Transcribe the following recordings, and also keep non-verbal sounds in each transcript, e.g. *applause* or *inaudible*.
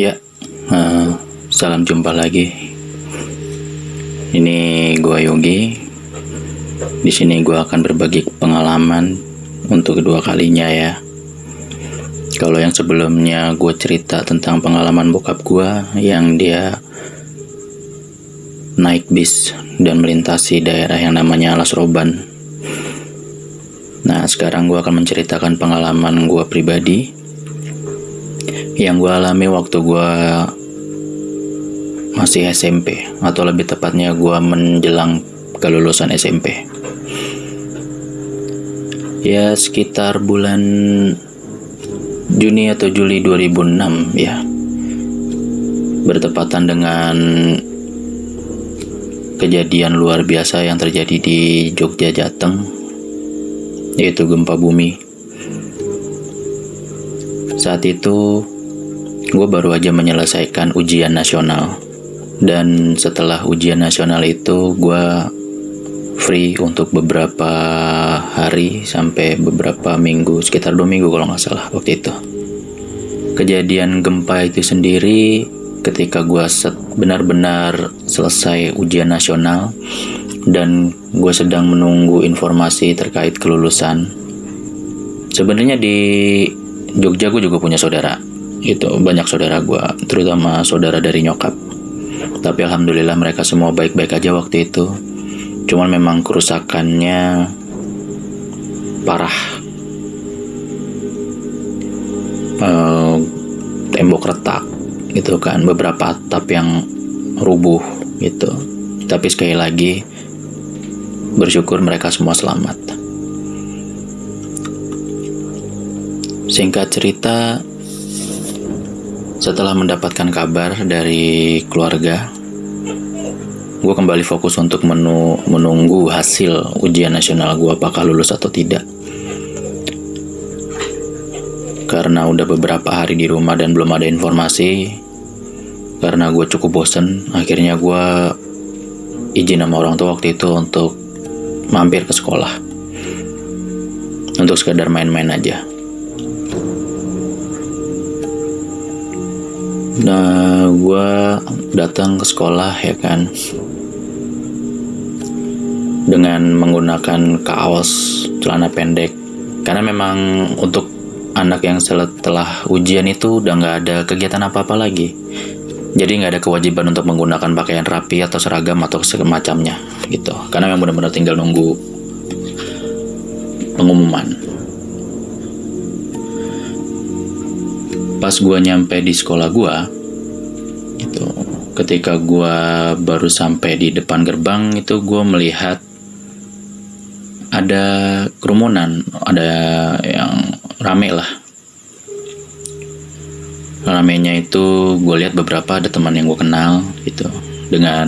Ya, uh, salam jumpa lagi. Ini gua Yogi. Di sini gua akan berbagi pengalaman untuk kedua kalinya ya. Kalau yang sebelumnya gue cerita tentang pengalaman bokap gua yang dia naik bis dan melintasi daerah yang namanya Alas Roban. Nah, sekarang gue akan menceritakan pengalaman gue pribadi yang gue alami waktu gue masih SMP atau lebih tepatnya gue menjelang kelulusan SMP ya sekitar bulan Juni atau Juli 2006 ya. Bertepatan dengan kejadian luar biasa yang terjadi di Jogja Jateng yaitu gempa bumi. Saat itu gue baru aja menyelesaikan ujian nasional. Dan setelah ujian nasional itu gue free untuk beberapa hari sampai beberapa minggu sekitar dua minggu kalau nggak salah waktu itu. Kejadian gempa itu sendiri ketika gue benar-benar selesai ujian nasional dan gue sedang menunggu informasi terkait kelulusan. Sebenarnya di Jogja gue juga punya saudara itu banyak saudara gue terutama saudara dari nyokap. Tapi alhamdulillah mereka semua baik-baik aja waktu itu. Cuman memang kerusakannya parah. Uh, tembok retak gitu kan beberapa atap yang rubuh gitu. Tapi sekali lagi bersyukur mereka semua selamat. Singkat cerita setelah mendapatkan kabar dari keluarga, gue kembali fokus untuk menu menunggu hasil ujian nasional gue apakah lulus atau tidak. Karena udah beberapa hari di rumah dan belum ada informasi, karena gue cukup bosen, akhirnya gue izin sama orang tua waktu itu untuk mampir ke sekolah. Untuk sekedar main-main aja. Nah, gue datang ke sekolah ya kan? Dengan menggunakan kaos celana pendek. Karena memang untuk anak yang setelah ujian itu udah nggak ada kegiatan apa-apa lagi. Jadi nggak ada kewajiban untuk menggunakan pakaian rapi atau seragam atau semacamnya gitu. Karena memang benar-benar tinggal nunggu pengumuman pas gue nyampe di sekolah gue itu ketika gue baru sampai di depan gerbang itu gue melihat ada kerumunan ada yang rame lah. Ramenya itu gue lihat beberapa ada teman yang gue kenal gitu. Dengan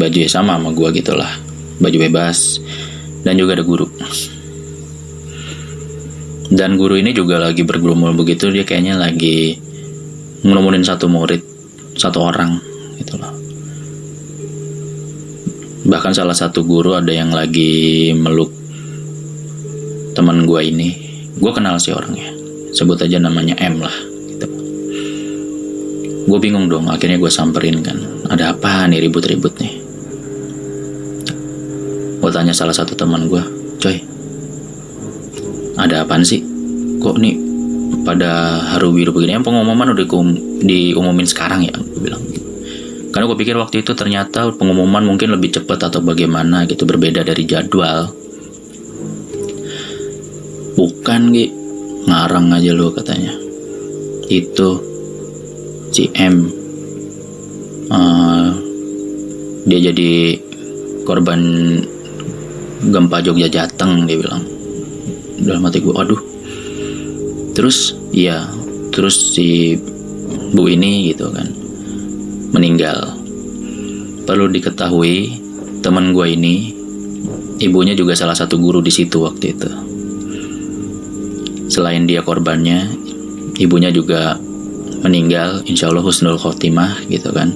baju yang sama sama gue gitulah. Baju bebas. Dan juga ada guru dan guru ini juga lagi bergumul begitu dia kayaknya lagi ngelumunin satu murid satu orang gitu loh. Bahkan salah satu guru ada yang lagi meluk teman gue ini. Gue kenal sih orangnya. Sebut aja namanya M lah gitu. gue bingung dong akhirnya gue samperin kan. Ada apa nih ribut-ribut nih? Gue tanya salah satu teman gue ada apaan sih? Kok nih pada haru biru begini? Yang pengumuman udah diumumin sekarang ya? Gue bilang karena gue pikir waktu itu ternyata pengumuman mungkin lebih cepat atau bagaimana gitu berbeda dari jadwal. Bukan Gi. Ngarang aja lo katanya. Itu si M. Uh, dia jadi korban gempa Jogja Jateng dia bilang dalam hati gue aduh. Terus iya terus si bu ini gitu kan meninggal. Perlu diketahui teman gue ini ibunya juga salah satu guru di situ waktu itu. Selain dia korbannya ibunya juga meninggal insya Allah husnul khotimah gitu kan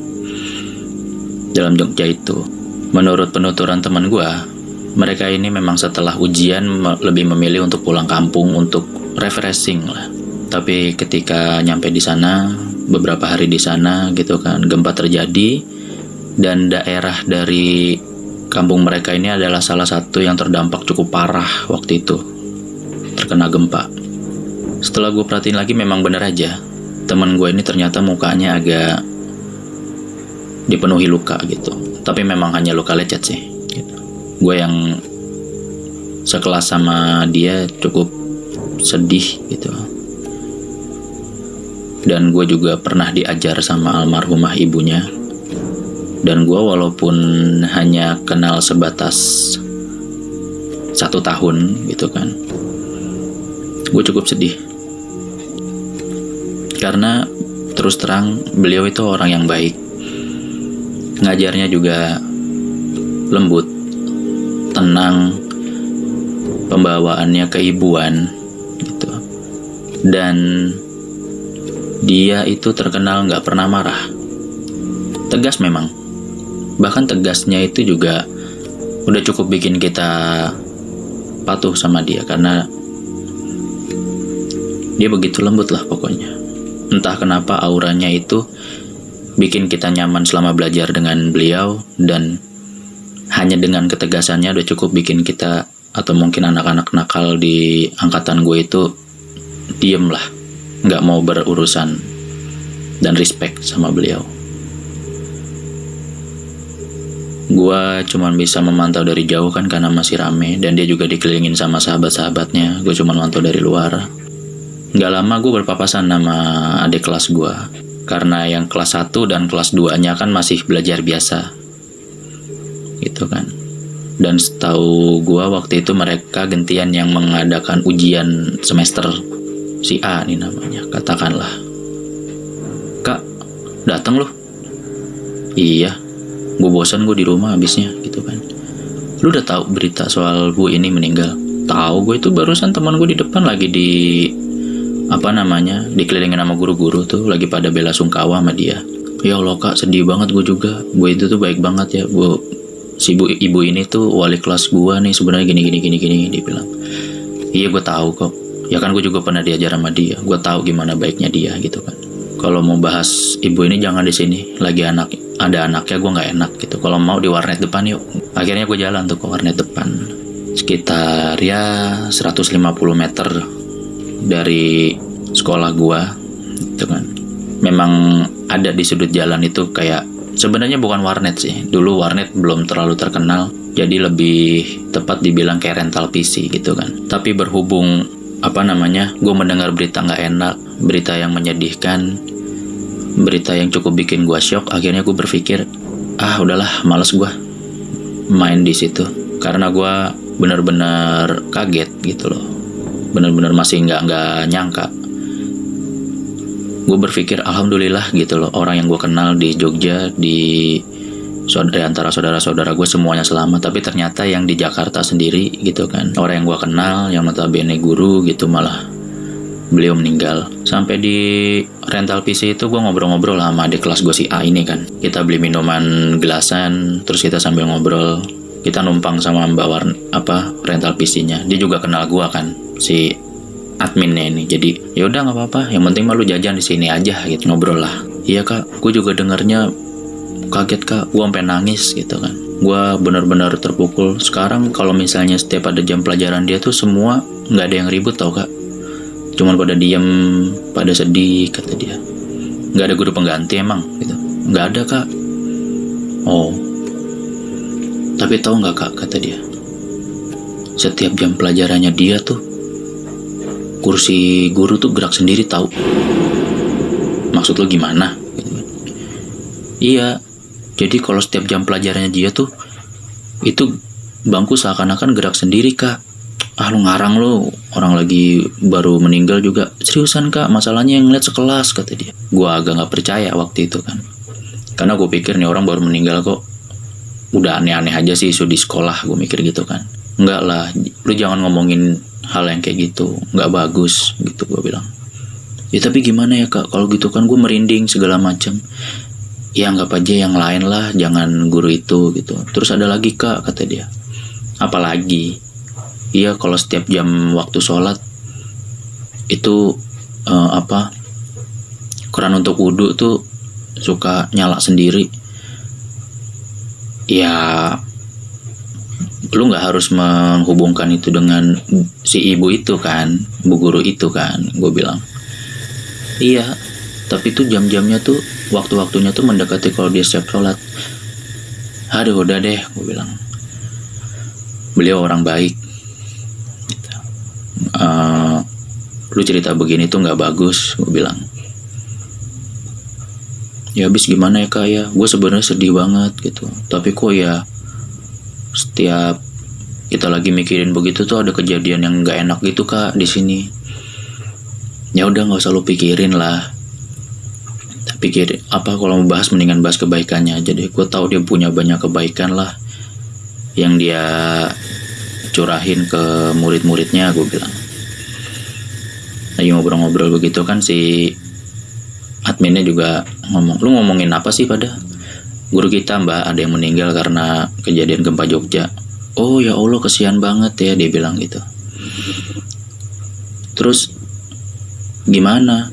dalam Jogja itu. Menurut penuturan teman gue mereka ini memang setelah ujian lebih memilih untuk pulang kampung untuk refreshing lah. Tapi ketika nyampe di sana, beberapa hari di sana gitu kan gempa terjadi. Dan daerah dari kampung mereka ini adalah salah satu yang terdampak cukup parah waktu itu. Terkena gempa. Setelah gue perhatiin lagi memang bener aja. Teman gue ini ternyata mukanya agak dipenuhi luka gitu. Tapi memang hanya luka lecet sih. Gue yang sekelas sama dia cukup sedih gitu. Dan gue juga pernah diajar sama almarhumah ibunya. Dan gue walaupun hanya kenal sebatas satu tahun gitu kan gue cukup sedih. Karena terus terang beliau itu orang yang baik. Ngajarnya juga lembut tenang pembawaannya keibuan gitu dan dia itu terkenal nggak pernah marah. Tegas memang. Bahkan tegasnya itu juga udah cukup bikin kita patuh sama dia karena dia begitu lembut lah pokoknya. Entah kenapa auranya itu bikin kita nyaman selama belajar dengan beliau dan hanya dengan ketegasannya udah cukup bikin kita atau mungkin anak-anak nakal di angkatan gue itu diem lah nggak mau berurusan dan respect sama beliau. Gua cuma bisa memantau dari jauh kan karena masih rame dan dia juga dikelilingin sama sahabat-sahabatnya. Gue cuma mantau dari luar. Gak lama gue berpapasan sama adik kelas gue. Karena yang kelas 1 dan kelas 2-nya kan masih belajar biasa. Gitu kan. Dan setahu gue waktu itu mereka gentian yang mengadakan ujian semester si A nih namanya katakanlah. Kak datang loh iya gue bosan gue di rumah habisnya gitu kan. Lu udah tahu berita soal bu ini meninggal? Tahu gue itu barusan teman gue di depan lagi di apa namanya dikelilingin sama guru-guru tuh lagi pada bela sungkawa sama dia. Ya Allah kak sedih banget gue juga. Bu itu tuh baik banget ya bu si ibu ibu ini tuh wali kelas gue nih sebenarnya gini gini gini gini dia bilang. Iya gue tahu kok. Ya kan gue juga pernah diajar sama dia. Gue tahu gimana baiknya dia gitu kan. Kalau mau bahas ibu ini jangan di sini. Lagi anak ada anaknya gue nggak enak gitu. Kalau mau di warnet depan yuk. Akhirnya gue jalan tuh ke warnet depan. Sekitar ya 150 meter dari sekolah gue gitu kan. Memang ada di sudut jalan itu kayak sebenarnya bukan warnet sih. Dulu warnet belum terlalu terkenal jadi lebih tepat dibilang kayak rental PC gitu kan. Tapi berhubung apa namanya gue mendengar berita nggak enak berita yang menyedihkan berita yang cukup bikin gue shock akhirnya gue berpikir ah udahlah males gue main di situ. Karena gue benar-benar kaget gitu loh. Benar-benar masih nggak nggak nyangka gue berpikir alhamdulillah gitu loh. Orang yang gue kenal di Jogja di saudara antara saudara-saudara gue semuanya selamat. Tapi ternyata yang di Jakarta sendiri gitu kan. Orang yang gue kenal yang notabene guru gitu malah beliau meninggal. Sampai di rental PC itu gue ngobrol-ngobrol sama adik kelas gue si A ini kan. Kita beli minuman gelasan terus kita sambil ngobrol. Kita numpang sama mbak warna apa rental PC-nya dia juga kenal gue kan si adminnya ini. Jadi ya udah nggak apa-apa. Yang penting malu jajan di sini aja gitu. Ngobrol lah. Iya kak. Gue juga dengarnya kaget kak. Gue sampai nangis gitu kan. Gue benar-benar terpukul. Sekarang kalau misalnya setiap ada jam pelajaran dia tuh semua nggak ada yang ribut tau kak. Cuman pada diem pada sedih kata dia. Nggak ada guru pengganti emang gitu. Nggak ada kak. Oh. Tapi tahu nggak kak? Kata dia. Setiap jam pelajarannya dia tuh kursi guru tuh gerak sendiri tahu maksud lo gimana iya jadi kalau setiap jam pelajarannya dia tuh itu bangku seakan-akan gerak sendiri kak. Ah lu ngarang lu, orang lagi baru meninggal juga. Seriusan kak, masalahnya yang ngeliat sekelas kata dia. Gua agak nggak percaya waktu itu kan. Karena gue pikir nih orang baru meninggal kok. Udah aneh-aneh aja sih isu di sekolah, gue mikir gitu kan. Enggak lah, lu jangan ngomongin hal yang kayak gitu, nggak bagus gitu gue bilang. Ya tapi gimana ya kak, kalau gitu kan gue merinding segala macam ya anggap aja yang lain lah jangan guru itu gitu. Terus ada lagi kak kata dia. Apalagi? Iya kalau setiap jam waktu sholat itu uh, apa keran untuk wudhu tuh suka nyala sendiri. Ya lu nggak harus menghubungkan itu dengan si ibu itu kan bu guru itu kan gue bilang. Iya tapi tuh jam-jamnya tuh waktu-waktunya tuh mendekati kalau dia siap sholat. Aduh udah deh gue bilang. Beliau orang baik. Uh, lu cerita begini tuh nggak bagus gue bilang. Ya habis gimana ya kak? Ya gue sebenarnya sedih banget gitu. Tapi kok ya setiap kita lagi mikirin begitu tuh ada kejadian yang nggak enak gitu kak di sini. Ya udah nggak usah lu pikirin lah. Pikir apa kalau mau bahas mendingan bahas kebaikannya aja deh. Gue tahu dia punya banyak kebaikan lah yang dia curahin ke murid-muridnya gue bilang. Lagi ngobrol-ngobrol begitu kan si adminnya juga ngomong lu ngomongin apa sih pada guru kita mbak ada yang meninggal karena kejadian gempa Jogja. Oh ya Allah kesian banget ya dia bilang gitu. Terus gimana?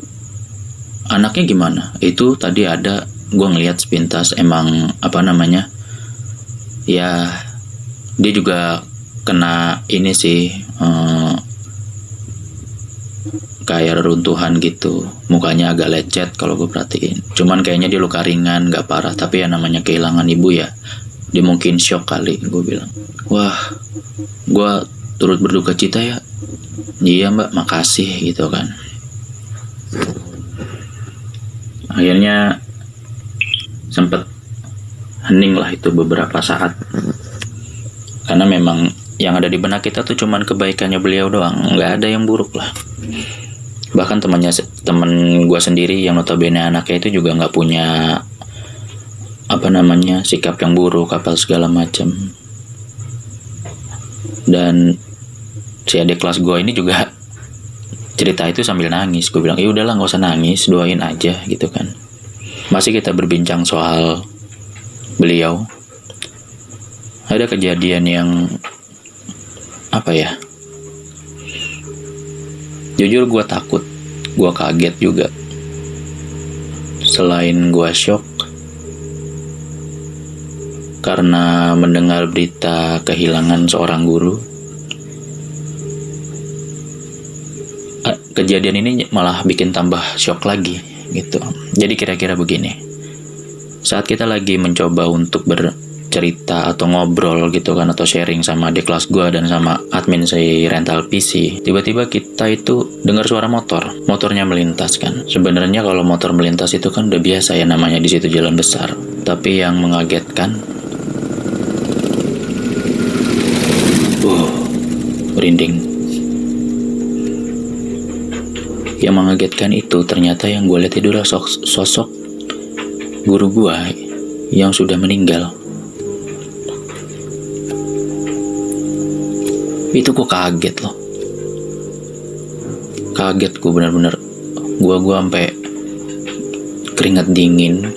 Anaknya gimana? Itu tadi ada gue ngelihat sepintas emang apa namanya ya dia juga kena ini sih eh, kayak reruntuhan gitu. Mukanya agak lecet kalau gue perhatiin. Cuman kayaknya dia luka ringan gak parah tapi ya namanya kehilangan ibu ya dia mungkin shock kali gue bilang. Wah gue turut berduka cita ya. Iya mbak makasih gitu kan. Akhirnya sempat hening lah itu beberapa saat. Karena memang yang ada di benak kita tuh cuman kebaikannya beliau doang. Nggak ada yang buruk lah bahkan temannya temen gue sendiri yang notabene anaknya itu juga nggak punya apa namanya sikap yang buruk kapal segala macam. Dan si adik kelas gue ini juga cerita itu sambil nangis. Gue bilang ya udahlah nggak usah nangis doain aja gitu kan. Masih kita berbincang soal beliau. Ada kejadian yang apa ya jujur gue takut gue kaget juga selain gue shock karena mendengar berita kehilangan seorang guru kejadian ini malah bikin tambah shock lagi gitu. Jadi kira-kira begini. Saat kita lagi mencoba untuk bercerita atau ngobrol gitu kan atau sharing sama adik kelas gue dan sama admin si rental PC, tiba-tiba kita itu dengar suara motor. Motornya melintas kan. Sebenarnya kalau motor melintas itu kan udah biasa ya namanya di situ jalan besar. Tapi yang mengagetkan uh, merinding Yang mengagetkan itu ternyata yang gue lihat itu adalah sosok guru gue yang sudah meninggal. Itu gue kaget loh. Kaget gue bener-bener. Gue gue sampai keringat dingin.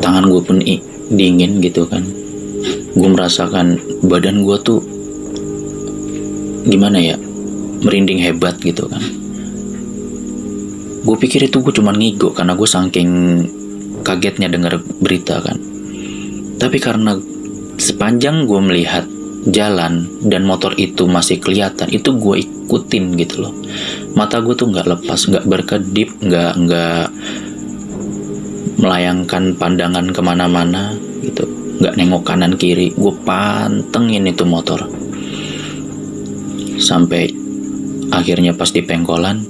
Tangan gue pun dingin gitu kan. Gue merasakan badan gue tuh gimana ya merinding hebat gitu kan gue pikir itu gue cuma ngigo karena gue saking kagetnya dengar berita kan tapi karena sepanjang gue melihat jalan dan motor itu masih kelihatan itu gue ikutin gitu loh. Mata gue tuh nggak lepas nggak berkedip nggak nggak melayangkan pandangan ke mana-mana gitu. Nggak nengok kanan kiri gue pantengin itu motor. Sampai akhirnya pas di pengkolan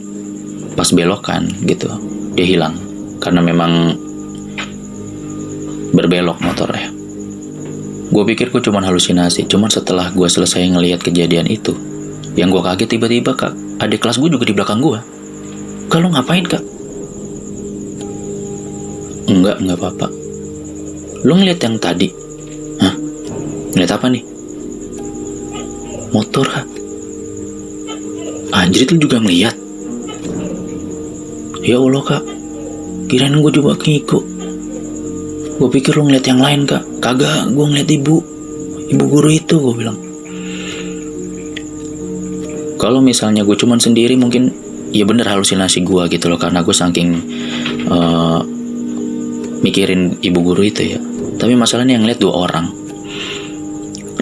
pas belokan gitu dia hilang. Karena memang berbelok motornya gue pikir gue cuma halusinasi cuman setelah gue selesai ngelihat kejadian itu yang gue kaget tiba-tiba kak adik kelas gue juga di belakang gue kalau ngapain kak? Enggak enggak apa-apa. Lu ngeliat yang tadi? Hah? Ngeliat apa nih? Motor kak. Anjir itu juga ngeliat. Ya Allah kak, kirain gue juga ngikut. Gue pikir lo ngeliat yang lain kak. Kagak, gue ngeliat ibu. Ibu guru itu gue bilang. Kalau misalnya gue cuman sendiri mungkin ya bener halusinasi gue gitu loh karena gue saking uh, mikirin ibu guru itu ya tapi masalahnya yang lihat dua orang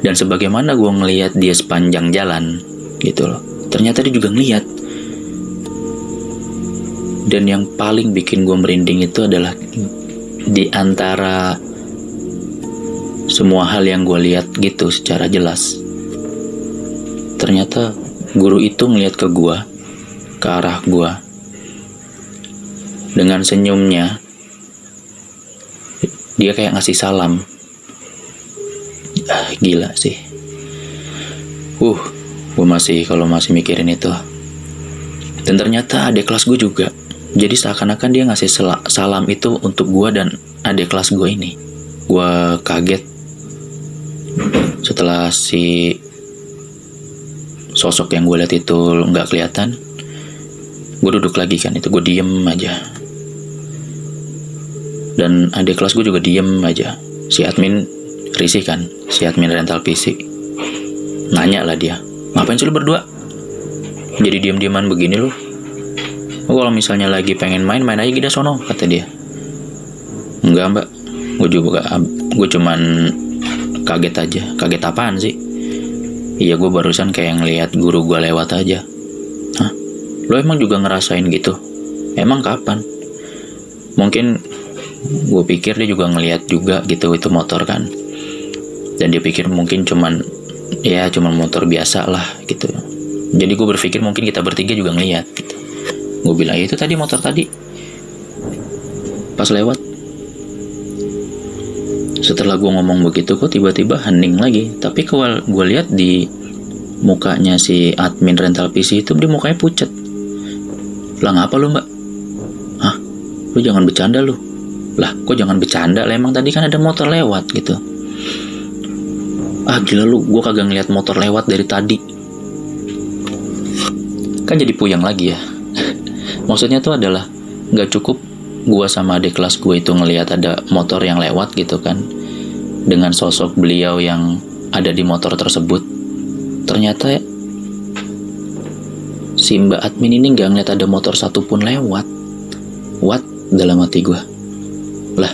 dan sebagaimana gue ngelihat dia sepanjang jalan gitu loh ternyata dia juga ngeliat dan yang paling bikin gue merinding itu adalah di antara semua hal yang gue lihat gitu secara jelas. Ternyata guru itu ngeliat ke gue ke arah gua. Dengan senyumnya dia kayak ngasih salam. Ah, gila sih. Uh gue masih kalau masih mikirin itu. Dan ternyata adik kelas gue juga. Jadi seakan-akan dia ngasih salam itu untuk gue dan adik kelas gue ini. Gue kaget setelah si sosok yang gue lihat itu nggak kelihatan gue duduk lagi kan itu gue diem aja. Dan adik kelas gue juga diem aja. Si admin risih kan si admin rental PC nanya lah dia ngapain sih lu berdua? Jadi diem-dieman begini lu. Oh, kalau misalnya lagi pengen main main aja kita sono kata dia. Enggak mbak. Gue juga gue cuman kaget aja kaget apaan sih iya gue barusan kayak ngeliat guru gue lewat aja Lo emang juga ngerasain gitu? Emang kapan? Mungkin gue pikir dia juga ngeliat juga gitu itu motor kan. Dan dia pikir mungkin cuman ya cuman motor biasa lah gitu. Jadi gue berpikir mungkin kita bertiga juga ngeliat gitu. Gue bilang ya itu tadi motor tadi. Pas lewat. Setelah gue ngomong begitu kok tiba-tiba hening lagi. Tapi kalau gue lihat di mukanya si admin rental PC itu dia mukanya pucat lah ngapa lu mbak? Hah? Lu jangan bercanda lu. Lah kok jangan bercanda lah emang tadi kan ada motor lewat gitu. Ah gila lu, gue kagak ngeliat motor lewat dari tadi. Kan jadi puyang lagi ya. *laughs* Maksudnya tuh adalah nggak cukup gue sama adik kelas gue itu ngelihat ada motor yang lewat gitu kan dengan sosok beliau yang ada di motor tersebut ternyata si mbak admin ini nggak ngeliat ada motor satupun lewat. What? Dalam hati gue. Lah,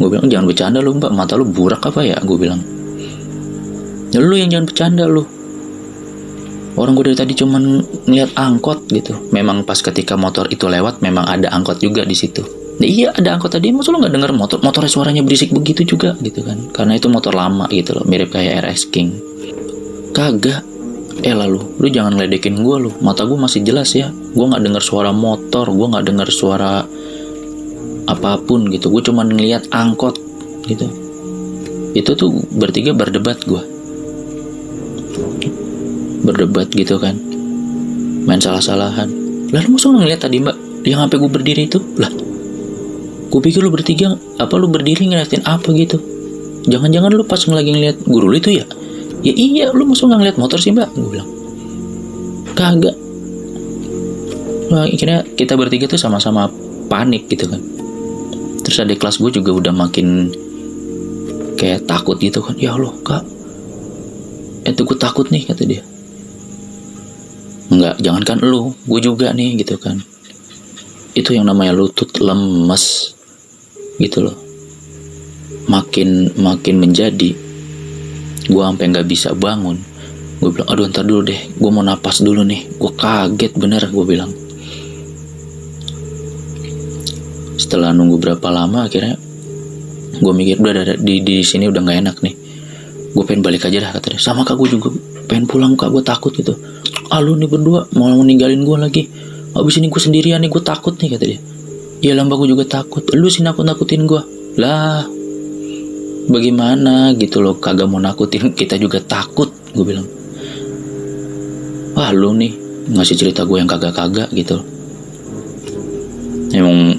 gue bilang jangan bercanda lu mbak, mata lu burak apa ya? Gue bilang. Ya lu yang jangan bercanda lu. Orang gue dari tadi cuman ngeliat angkot gitu. Memang pas ketika motor itu lewat, memang ada angkot juga di situ. Nah, iya ada angkot tadi, masa lu nggak denger motor? Motornya suaranya berisik begitu juga gitu kan? Karena itu motor lama gitu loh, mirip kayak RS King. Kagak, eh lalu lu jangan ledekin gue lu. Mata gue masih jelas ya. Gue nggak dengar suara motor gue nggak dengar suara apa pun gitu. Gue cuma ngeliat angkot gitu. Itu tuh bertiga berdebat gue berdebat gitu kan. Main salah-salahan. Lalu musuh ngeliat tadi mbak? Yang sampai gue berdiri itu? Lah gue pikir lu bertiga apa lu berdiri ngeliatin apa gitu? Jangan-jangan lu pas lagi ngeliat guru lu itu ya? Ya iya lu musuh nggak ngeliat motor sih mbak? Gue bilang. Kagak. Nah, akhirnya kita bertiga tuh sama-sama panik gitu kan. Terus ada kelas gue juga udah makin kayak takut gitu kan. Ya Allah kak. Itu gue takut nih kata dia. Enggak, jangankan lu, gue juga nih gitu kan. Itu yang namanya lutut lemes gitu loh. Makin makin menjadi gue sampai nggak bisa bangun. Gue bilang aduh ntar dulu deh gue mau napas dulu nih. Gue kaget bener gue bilang. Setelah nunggu berapa lama akhirnya gue mikir udah ada di di sini udah nggak enak nih. Gue pengen balik aja dah katanya sama kak gue juga pengen pulang kak gue takut gitu. Ah lu nih berdua mau ninggalin gue lagi. Abis ini gue sendirian nih gue takut nih kata dia iya lamba gue juga takut. Lu sih nakut nakutin gue lah bagaimana gitu loh kagak mau nakutin *laughs* kita juga takut gue bilang. Wah lu nih ngasih cerita gue yang kagak-kagak gitu. Emang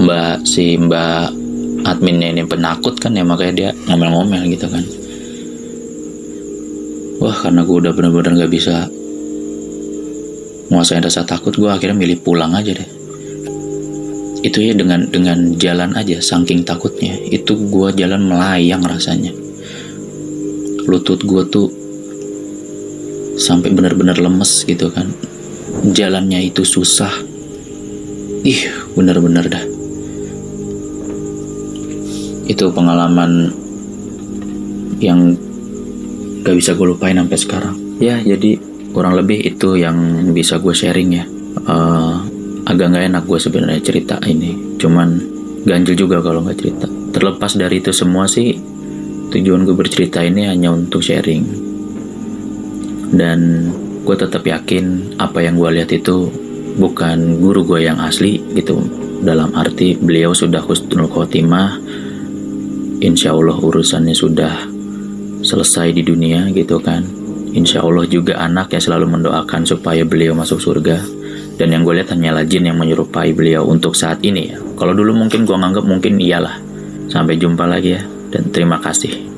mbak si mbak adminnya ini penakut kan ya makanya dia ngomel-ngomel gitu kan. Wah karena gue udah bener-bener gak bisa nguasain rasa takut gue akhirnya milih pulang aja deh itu ya dengan dengan jalan aja saking takutnya itu gue jalan melayang rasanya lutut gue tuh sampai benar-benar lemes gitu kan jalannya itu susah. Ih, bener-bener dah. Itu pengalaman yang gak bisa gue lupain sampai sekarang. Ya, jadi kurang lebih itu yang bisa gue sharing ya. Uh, agak nggak enak gue sebenarnya cerita ini. Cuman ganjil juga kalau nggak cerita. Terlepas dari itu semua sih, tujuan gue bercerita ini hanya untuk sharing. Dan gue tetap yakin apa yang gue lihat itu bukan guru gue yang asli gitu. Dalam arti beliau sudah husnul khotimah, insya Allah urusannya sudah selesai di dunia gitu kan. Insya Allah juga anak yang selalu mendoakan supaya beliau masuk surga. Dan yang gue lihat hanyalah jin yang menyerupai beliau untuk saat ini ya. Kalau dulu mungkin gue nganggap mungkin iyalah. Sampai jumpa lagi ya. Dan terima kasih.